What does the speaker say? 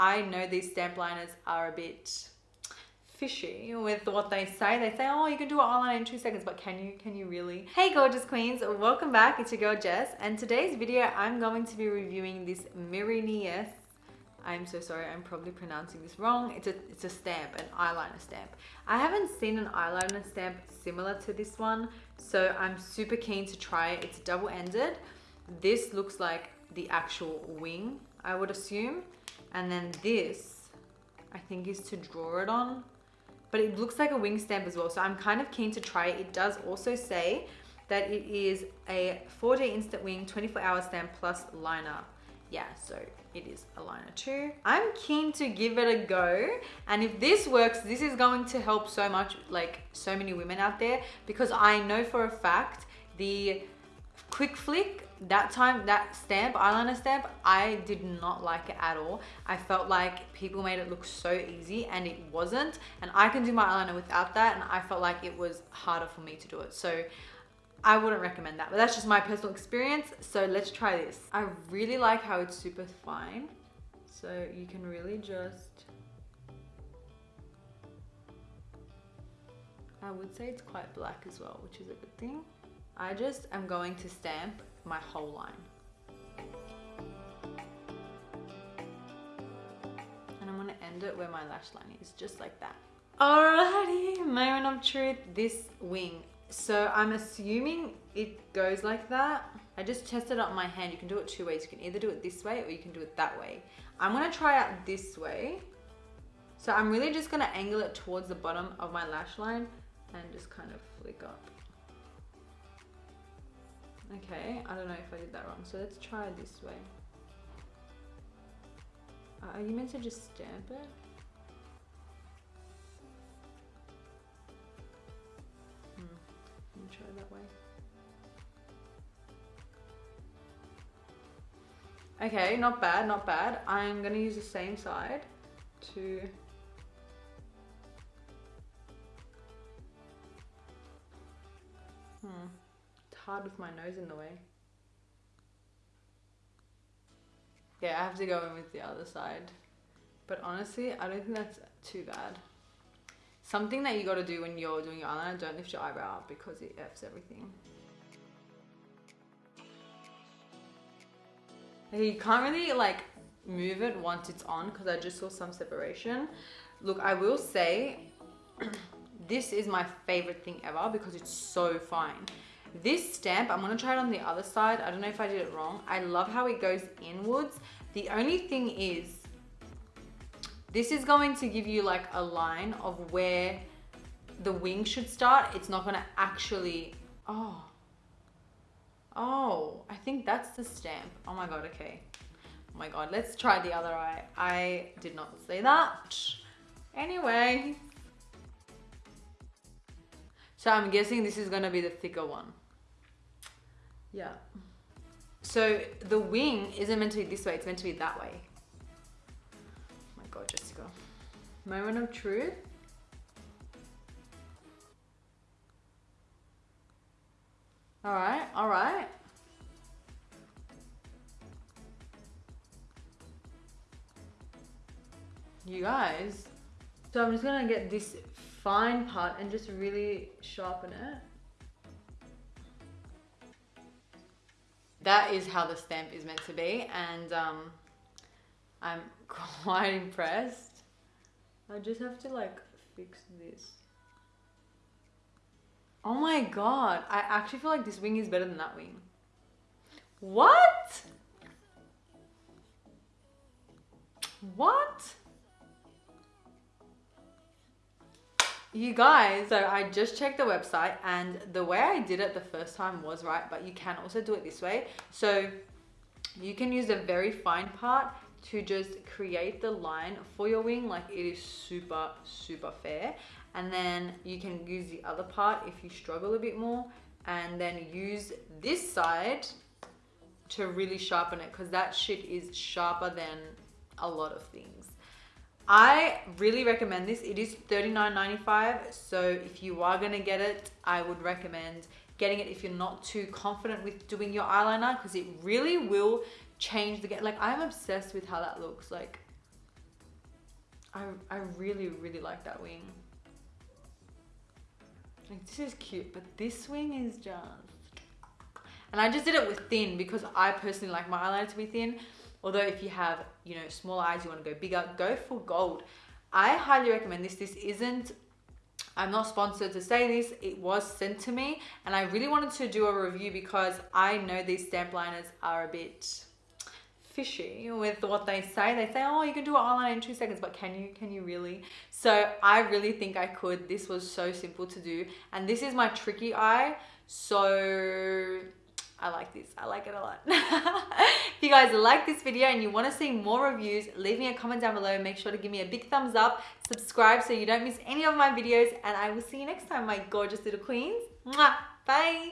I know these stamp liners are a bit fishy with what they say. They say, oh, you can do an eyeliner in two seconds, but can you, can you really? Hey, gorgeous queens, welcome back. It's your girl Jess, and today's video, I'm going to be reviewing this Miri I'm so sorry, I'm probably pronouncing this wrong. It's a, it's a stamp, an eyeliner stamp. I haven't seen an eyeliner stamp similar to this one, so I'm super keen to try it. It's double-ended. This looks like the actual wing, I would assume. And then this, I think is to draw it on but it looks like a wing stamp as well. So I'm kind of keen to try it. It does also say that it is a 4D instant wing 24 hour stamp plus liner. Yeah, so it is a liner too. I'm keen to give it a go. And if this works, this is going to help so much, like so many women out there because I know for a fact the quick flick that time that stamp eyeliner stamp i did not like it at all. I felt like people made it look so easy and it wasn't and i can do my eyeliner without that and i felt like it was harder for me to do it. So i wouldn't recommend that but that's just my personal experience so let's try this. I really like how it's super fine so you can really just i would say it's quite black as well which is a good thing I just am going to stamp my whole line. And I'm gonna end it where my lash line is, just like that. Alrighty, moment of truth, this wing. So I'm assuming it goes like that. I just tested it on my hand. You can do it two ways. You can either do it this way or you can do it that way. I'm gonna try out this way. So I'm really just gonna angle it towards the bottom of my lash line and just kind of flick up. Okay, I don't know if I did that wrong. So let's try this way. Uh, are you meant to just stamp it? Hmm, let me try that way. Okay, not bad, not bad. I'm gonna use the same side to Hmm hard with my nose in the way. Yeah, I have to go in with the other side. But honestly, I don't think that's too bad. Something that you got to do when you're doing your eyeliner, don't lift your eyebrow up because it F's everything. You can't really like move it once it's on because I just saw some separation. Look, I will say this is my favorite thing ever because it's so fine. This stamp, I'm gonna try it on the other side. I don't know if I did it wrong. I love how it goes inwards. The only thing is, this is going to give you like a line of where the wing should start. It's not gonna actually, oh. Oh, I think that's the stamp. Oh my God, okay. Oh my God, let's try the other eye. I did not say that. Anyway. So I'm guessing this is gonna be the thicker one. Yeah. So the wing isn't meant to be this way, it's meant to be that way. Oh my God, Jessica. Moment of truth. All right, all right. You guys. So I'm just gonna get this fine part and just really sharpen it. that is how the stamp is meant to be and um, I'm quite impressed. I just have to like fix this. Oh my god, I actually feel like this wing is better than that wing. What? What? You guys, so I just checked the website and the way I did it the first time was right, but you can also do it this way. So you can use a very fine part to just create the line for your wing like it is super, super fair. And then you can use the other part if you struggle a bit more and then use this side to really sharpen it because that shit is sharper than a lot of things. I really recommend this. It is $39.95. So if you are going to get it, I would recommend getting it if you're not too confident with doing your eyeliner because it really will change the get. Like I'm obsessed with how that looks. Like I, I really, really like that wing. Like this is cute, but this wing is just... And I just did it with thin because I personally like my eyeliner to be thin. Although if you have, you know, small eyes, you want to go bigger, go for gold. I highly recommend this. This isn't, I'm not sponsored to say this. It was sent to me and I really wanted to do a review because I know these stamp liners are a bit fishy with what they say. They say, oh, you can do an eyeliner in two seconds, but can you, can you really? So I really think I could. This was so simple to do. And this is my tricky eye. So I like this. I like it a lot. if you guys like this video and you want to see more reviews, leave me a comment down below. Make sure to give me a big thumbs up. Subscribe so you don't miss any of my videos. And I will see you next time, my gorgeous little queens. Mwah! Bye!